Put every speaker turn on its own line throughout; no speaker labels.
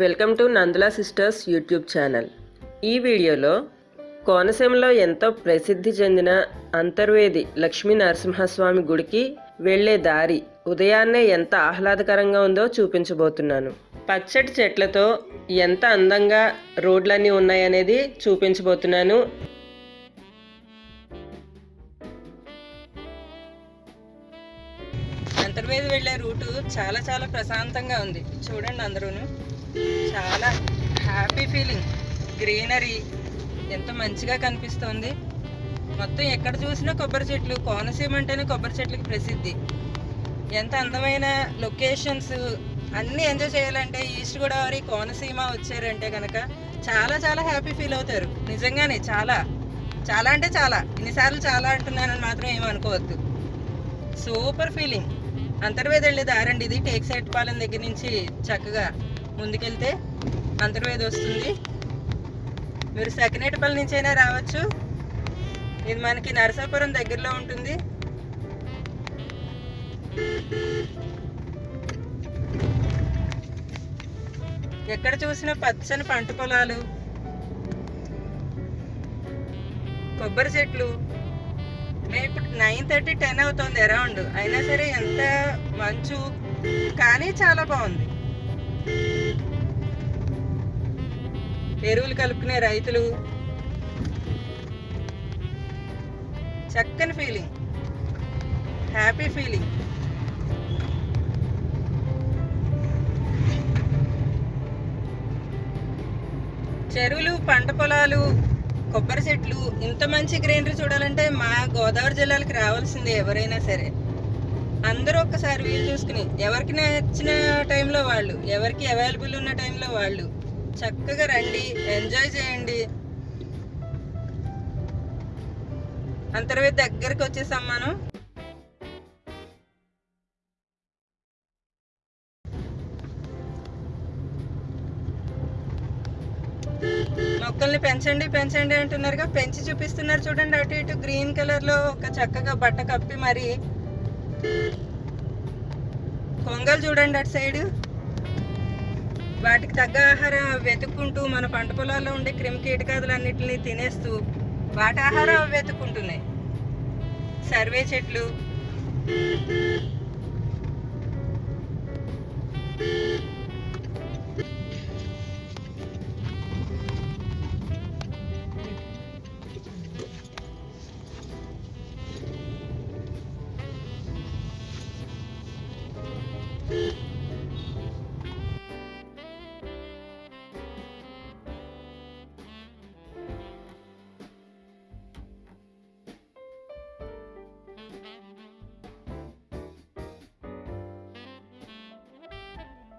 Welcome to Nandula sisters YouTube channel. ఈ వీడియోలో కోనసీమలో ఎంతో ప్రసిద్ధి చెందిన అంతర్వేది లక్ష్మీ నరసింహస్వామి గుడికి వెళ్ళే దారి ఉదయాన్నే ఎంత ఆహ్లాదకరంగా ఉందో చూపించబోతున్నాను. పచ్చటి చెట్లతో ఎంత అందంగా రోడ్లన్నీ ఉన్నాయనేది చూపించబోతున్నాను. అంతర్వేది వెళ్ళే రూటు చాలా చాలా ప్రశాంతంగా ఉంది. చూడండి అందరూను. చాలా హ్యాపీ ఫీలింగ్ గ్రీనరీ ఎంత మంచిగా కనిపిస్తోంది. మొత్తం ఎక్కడ చూసినా కొబ్బరి చెట్లు కోనసీమ అంటేనే కొబ్బరి చెట్లకి ప్రసిద్ధి. ఎంత అందమైన లొకేషన్స్ అన్నీ ఎంజాయ్ చేయాలంటే ఈస్ట్ గోదావరి కోనసీమ వచ్చారంటే కనుక చాలా చాలా హ్యాపీ ఫీల్ అవుతారు. నిజంగానే చాలా చాలా అంటే చాలా. ఇన్నిసార్లు చాలా అంటున్నానని మాత్రం ఏమనుకోవద్దు సూపర్ ఫీలింగ్ అంతర్వేది వెళ్ళే దారండి ఇది. టేక్ సైట్ పాలెం దగ్గర నుంచి చక్కగా ముందుకెళ్తే అంతర్వేది వస్తుంది. మీరు సెకినేటిపల్లి నుంచి అయినా రావచ్చు. ఇది మనకి నరసాపురం దగ్గరలో ఉంటుంది. ఎక్కడ చూసినా పచ్చని పంట పొలాలు కొబ్బరి చెట్లు. మేము ఇప్పుడు నైన్ థర్టీ టెన్ అవుతుంది అరౌండ్. అయినా సరే ఎంత మంచు కానీ చాలా బాగుంది. ఎరువులు కలుపుకునే రైతులు. చక్కని ఫీలింగ్ హ్యాపీ ఫీలింగ్ చెరువులు పంట పొలాలు కొబ్బరి చెట్లు ఇంత మంచి గ్రీనరీ చూడాలంటే మా గోదావరి జిల్లాలకు రావాల్సిందే ఎవరైనా సరే. అందరూ ఒక్కసారి వీలు చూసుకుని ఎవరికి నచ్చిన టైంలో వాళ్ళు ఎవరికి అవైలబుల్ ఉన్న టైంలో వాళ్ళు చక్కగా రండి ఎంజాయ్ చేయండి. అంతర్వేది దగ్గరికి వచ్చేసాం మనం. మొక్కల్ని పెంచండి పెంచండి అంటున్నారుగా. పెంచి చూపిస్తున్నారు చూడండి అటు ఇటు గ్రీన్ కలర్లో ఒక చక్కగా బట్ట కప్పి మరి. కొంగలు చూడండి అటు సైడ్. వాటికి తగ్గ ఆహారం వెతుక్కుంటూ మన పంట పొలాల్లో ఉండే క్రిమి కీటకాదులన్నిటిని తినేస్తూ వాటి ఆహారం అవి వెతుక్కుంటున్నాయి. సర్వే చెట్లు.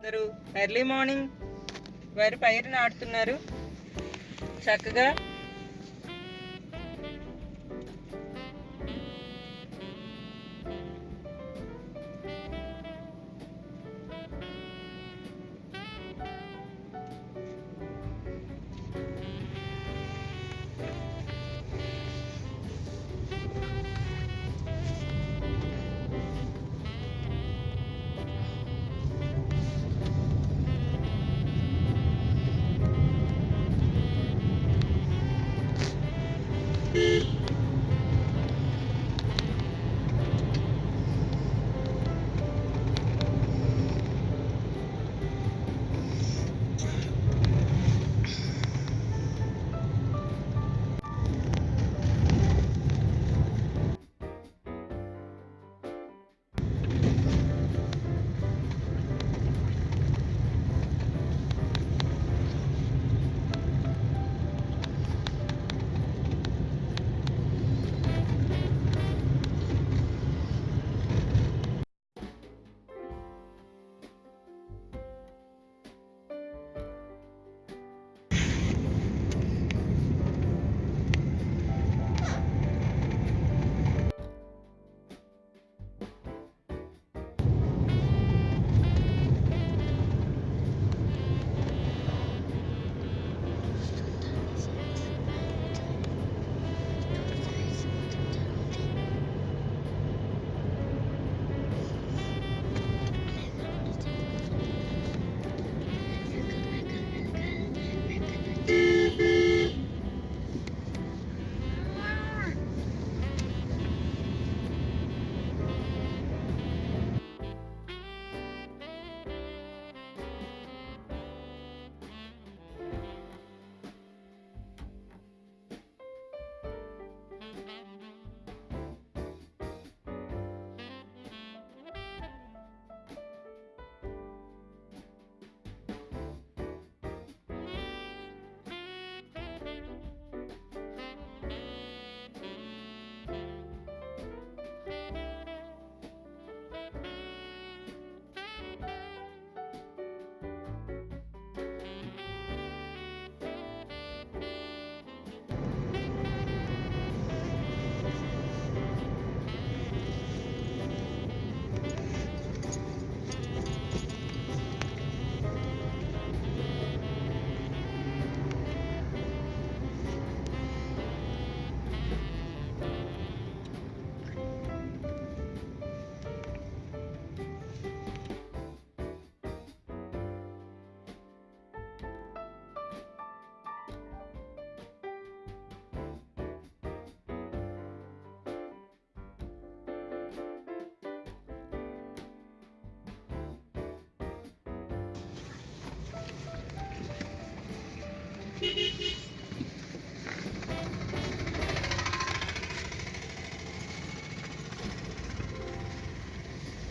ఎర్లీ మార్నింగ్ వారి పైరు నాటుతున్నారు. చక్కగా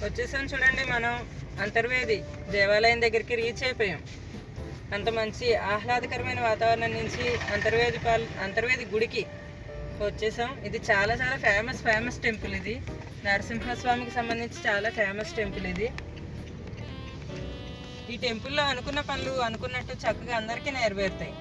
వచ్చేసాం చూడండి మనం అంతర్వేది దేవాలయం దగ్గరికి రీచ్ అయిపోయాం. అంత మంచి ఆహ్లాదకరమైన వాతావరణం నుంచి అంతర్వేది పాల్ అంతర్వేది గుడికి వచ్చేసాం. ఇది చాలా చాలా ఫేమస్ ఫేమస్ టెంపుల్ ఇది. నరసింహస్వామికి సంబంధించి చాలా ఫేమస్ టెంపుల్ ఇది. ఈ టెంపుల్లో అనుకున్న పనులు అనుకున్నట్టు చక్కగా అందరికీ నెరవేరుతాయి.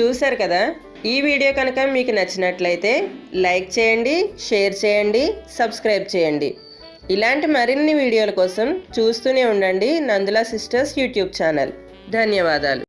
చూశారు కదా? ఈ వీడియో కనుక మీకు నచ్చినట్లయితే లైక్ చేయండి షేర్ చేయండి సబ్స్క్రైబ్ చేయండి. ఇలాంటి మరిన్ని వీడియోల కోసం చూస్తూనే ఉండండి నందుల సిస్టర్స్ యూట్యూబ్ ఛానల్. ధన్యవాదాలు.